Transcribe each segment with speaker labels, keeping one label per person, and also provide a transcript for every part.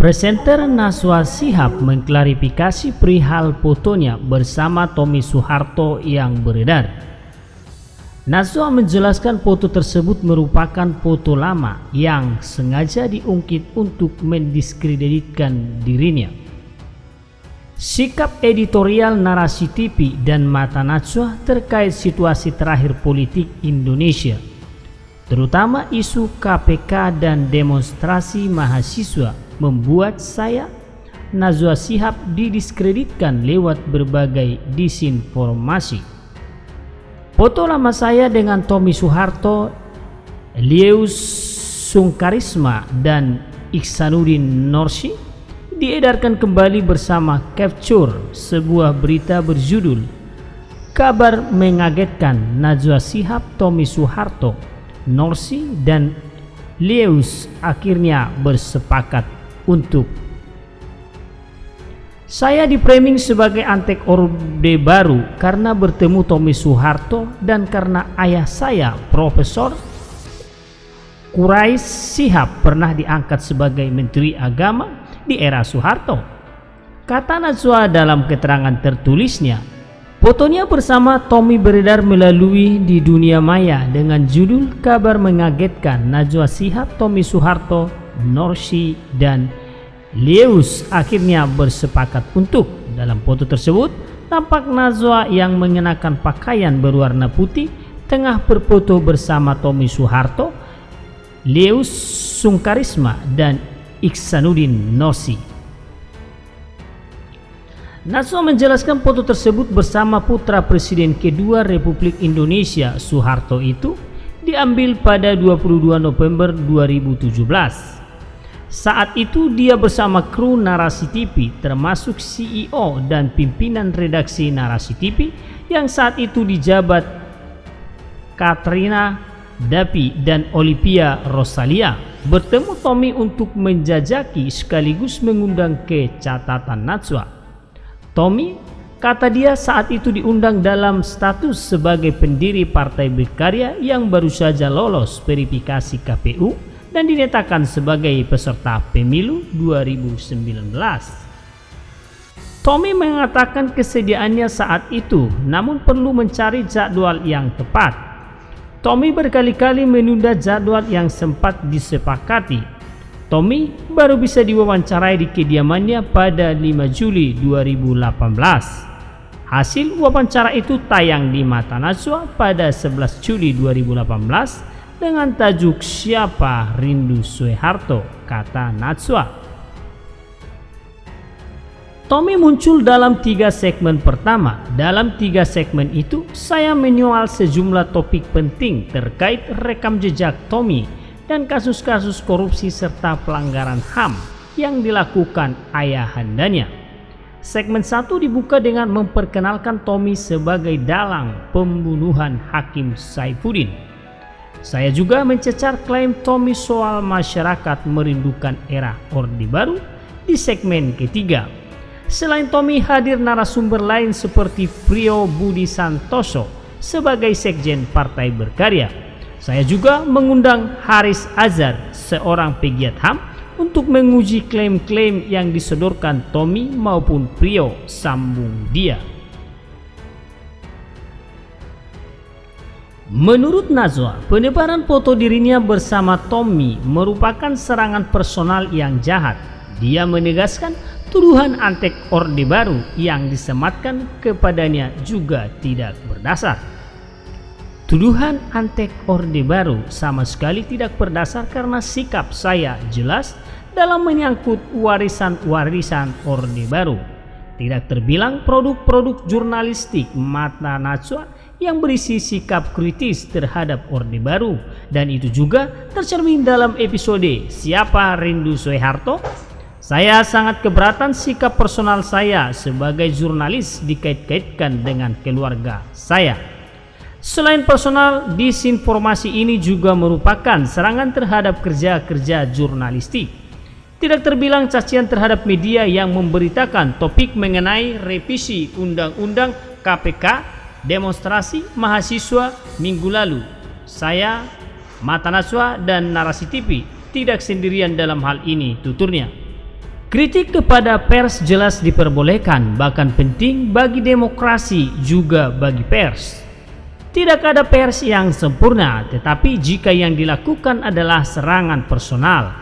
Speaker 1: Presenter Naswa Sihab mengklarifikasi perihal fotonya bersama Tommy Soeharto yang beredar. Naswa menjelaskan foto tersebut merupakan foto lama yang sengaja diungkit untuk mendiskreditkan dirinya. Sikap editorial narasi TV dan Mata Najwa terkait situasi terakhir politik Indonesia, terutama isu KPK dan demonstrasi mahasiswa membuat saya Nazwa Sihab didiskreditkan lewat berbagai disinformasi. Foto lama saya dengan Tommy Soeharto, Lieus Sungkarisma dan Iksanuddin Norsi diedarkan kembali bersama Capture, sebuah berita berjudul Kabar mengagetkan Najwa Sihab, Tommy Soeharto, Norsi dan Lieus akhirnya bersepakat untuk saya di framing sebagai antek orde baru karena bertemu Tommy Soeharto dan karena ayah saya Profesor Kurais Sihab pernah diangkat sebagai Menteri Agama di era Soeharto. Kata Najwa dalam keterangan tertulisnya, fotonya bersama Tommy beredar melalui di dunia maya dengan judul kabar mengagetkan Najwa Sihab, Tommy Soeharto, Norsi, dan Leus akhirnya bersepakat untuk dalam foto tersebut tampak Nazwa yang mengenakan pakaian berwarna putih tengah berfoto bersama Tommy Soeharto, Leus Sungkarisma dan Iksanuddin Nosi. Nazwa menjelaskan foto tersebut bersama putra Presiden kedua Republik Indonesia Soeharto itu diambil pada 22 November 2017 saat itu dia bersama kru Narasi TV termasuk CEO dan pimpinan redaksi Narasi TV yang saat itu dijabat Katrina Dapi dan Olivia Rosalia bertemu Tommy untuk menjajaki sekaligus mengundang ke catatan Najwa. Tommy kata dia saat itu diundang dalam status sebagai pendiri Partai Berkarya yang baru saja lolos verifikasi KPU dan dinyatakan sebagai peserta pemilu 2019. Tommy mengatakan kesediaannya saat itu, namun perlu mencari jadwal yang tepat. Tommy berkali-kali menunda jadwal yang sempat disepakati. Tommy baru bisa diwawancarai di kediamannya pada 5 Juli 2018. Hasil wawancara itu tayang di Mata Najwa pada 11 Juli 2018 dengan tajuk Siapa Rindu Soeharto, kata Natsua. Tommy muncul dalam tiga segmen pertama. Dalam tiga segmen itu, saya menyoal sejumlah topik penting terkait rekam jejak Tommy dan kasus-kasus korupsi serta pelanggaran HAM yang dilakukan ayahandanya. Segmen satu dibuka dengan memperkenalkan Tommy sebagai dalang pembunuhan Hakim Saifuddin. Saya juga mencecar klaim Tommy soal masyarakat merindukan era Orde Baru di segmen ketiga. Selain Tommy hadir narasumber lain seperti Prio Budi Santoso sebagai sekjen Partai Berkarya. Saya juga mengundang Haris Azhar, seorang pegiat HAM, untuk menguji klaim-klaim yang disodorkan Tommy maupun Prio sambung dia. Menurut Nazwa, penyebaran foto dirinya bersama Tommy merupakan serangan personal yang jahat. Dia menegaskan tuduhan antek Orde Baru yang disematkan kepadanya juga tidak berdasar. Tuduhan antek Orde Baru sama sekali tidak berdasar karena sikap saya jelas dalam menyangkut warisan-warisan Orde Baru. Tidak terbilang produk-produk jurnalistik Mata Najwa yang berisi sikap kritis terhadap Orde Baru dan itu juga tercermin dalam episode Siapa Rindu Soeharto? Saya sangat keberatan sikap personal saya sebagai jurnalis dikait-kaitkan dengan keluarga saya. Selain personal, disinformasi ini juga merupakan serangan terhadap kerja-kerja jurnalistik. Tidak terbilang cacian terhadap media yang memberitakan topik mengenai revisi Undang-Undang KPK demonstrasi mahasiswa minggu lalu. Saya, Mata Naswa dan Narasi TV tidak sendirian dalam hal ini, tuturnya. Kritik kepada pers jelas diperbolehkan, bahkan penting bagi demokrasi juga bagi pers. Tidak ada pers yang sempurna, tetapi jika yang dilakukan adalah serangan personal,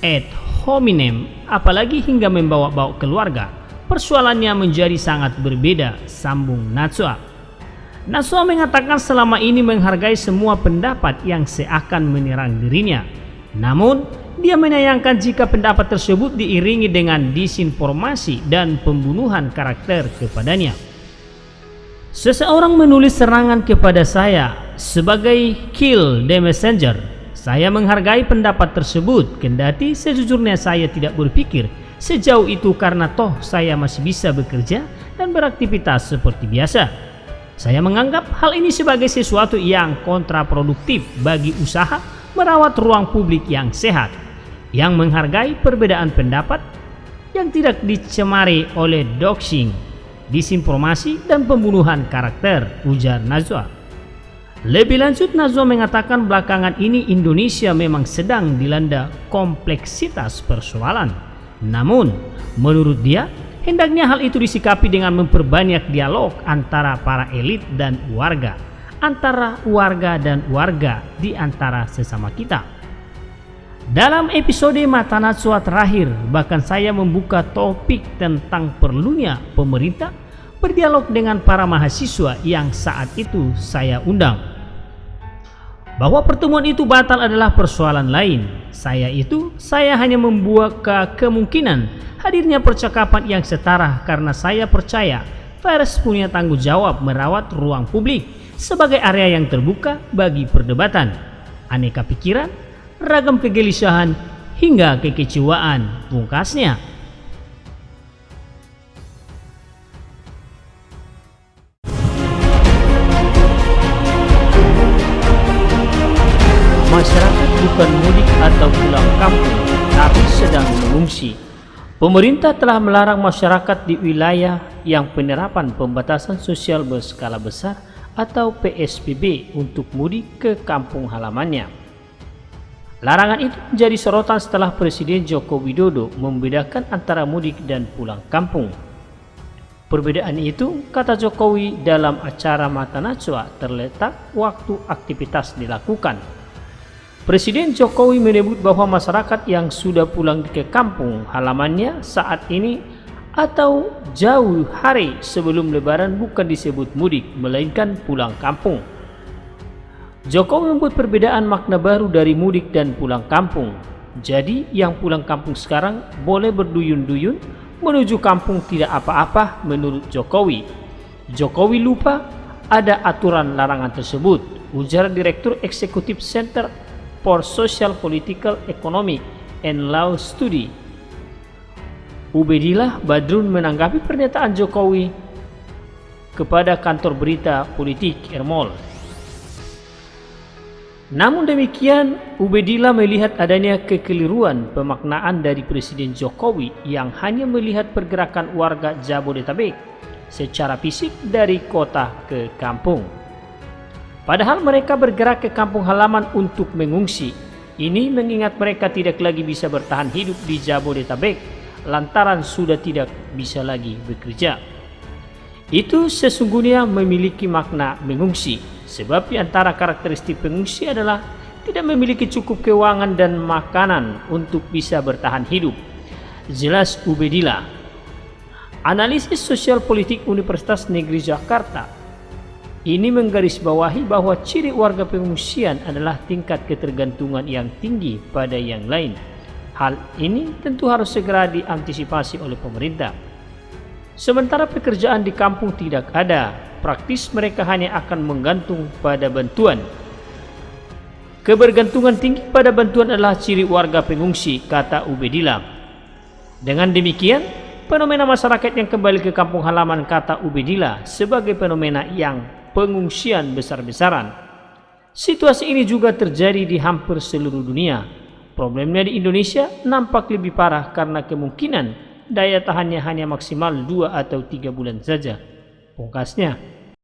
Speaker 1: ad hominem, apalagi hingga membawa-bawa keluarga, persoalannya menjadi sangat berbeda, sambung Natsua. Natsua mengatakan selama ini menghargai semua pendapat yang seakan menyerang dirinya. Namun, dia menyayangkan jika pendapat tersebut diiringi dengan disinformasi dan pembunuhan karakter kepadanya. Seseorang menulis serangan kepada saya sebagai kill the messenger. Saya menghargai pendapat tersebut, kendati sejujurnya saya tidak berpikir sejauh itu karena toh saya masih bisa bekerja dan beraktivitas seperti biasa. Saya menganggap hal ini sebagai sesuatu yang kontraproduktif bagi usaha merawat ruang publik yang sehat yang menghargai perbedaan pendapat yang tidak dicemari oleh doxing, disinformasi, dan pembunuhan karakter, ujar Nazwa. Lebih lanjut, Nazwa mengatakan belakangan ini Indonesia memang sedang dilanda kompleksitas persoalan. Namun, menurut dia, hendaknya hal itu disikapi dengan memperbanyak dialog antara para elit dan warga, antara warga dan warga di antara sesama kita. Dalam episode Mata Najwa terakhir, bahkan saya membuka topik tentang perlunya pemerintah berdialog dengan para mahasiswa yang saat itu saya undang. Bahwa pertemuan itu batal adalah persoalan lain. Saya itu, saya hanya membuka kemungkinan hadirnya percakapan yang setara karena saya percaya Pers punya tanggung jawab merawat ruang publik sebagai area yang terbuka bagi perdebatan, aneka pikiran, ragam kegelisahan hingga kekecewaan pungkasnya. Mengungsi. Pemerintah telah melarang masyarakat di wilayah yang penerapan pembatasan sosial berskala besar atau PSBB untuk mudik ke kampung halamannya. Larangan itu menjadi sorotan setelah Presiden Joko Widodo membedakan antara mudik dan pulang kampung. Perbedaan itu, kata Jokowi dalam acara Mata Najwa, terletak waktu aktivitas dilakukan. Presiden Jokowi menyebut bahwa masyarakat yang sudah pulang ke kampung halamannya saat ini atau jauh hari sebelum lebaran bukan disebut mudik, melainkan pulang kampung. Jokowi membuat perbedaan makna baru dari mudik dan pulang kampung. Jadi yang pulang kampung sekarang boleh berduyun-duyun menuju kampung tidak apa-apa menurut Jokowi. Jokowi lupa ada aturan larangan tersebut, ujar Direktur Eksekutif Center for Social Political Economy and Law Study. Ubedillah Badrun menanggapi pernyataan Jokowi kepada kantor berita politik Ermol. Namun demikian, Ubedillah melihat adanya kekeliruan pemaknaan dari Presiden Jokowi yang hanya melihat pergerakan warga Jabodetabek secara fisik dari kota ke kampung. Padahal mereka bergerak ke kampung halaman untuk mengungsi. Ini mengingat mereka tidak lagi bisa bertahan hidup di Jabodetabek lantaran sudah tidak bisa lagi bekerja. Itu sesungguhnya memiliki makna mengungsi Sebab di antara karakteristik pengungsi adalah tidak memiliki cukup keuangan dan makanan untuk bisa bertahan hidup. Jelas Ubedillah. Analisis sosial politik Universitas Negeri Jakarta ini menggarisbawahi bahwa ciri warga pengungsian adalah tingkat ketergantungan yang tinggi pada yang lain. Hal ini tentu harus segera diantisipasi oleh pemerintah. Sementara pekerjaan di kampung tidak ada, praktis mereka hanya akan menggantung pada bantuan. Kebergantungan tinggi pada bantuan adalah ciri warga pengungsi, kata Ubedillah. Dengan demikian, fenomena masyarakat yang kembali ke kampung halaman kata Ubedillah sebagai fenomena yang pengungsian besar-besaran. Situasi ini juga terjadi di hampir seluruh dunia. Problemnya di Indonesia nampak lebih parah karena kemungkinan daya tahannya hanya maksimal 2 atau 3 bulan saja. Pungkasnya,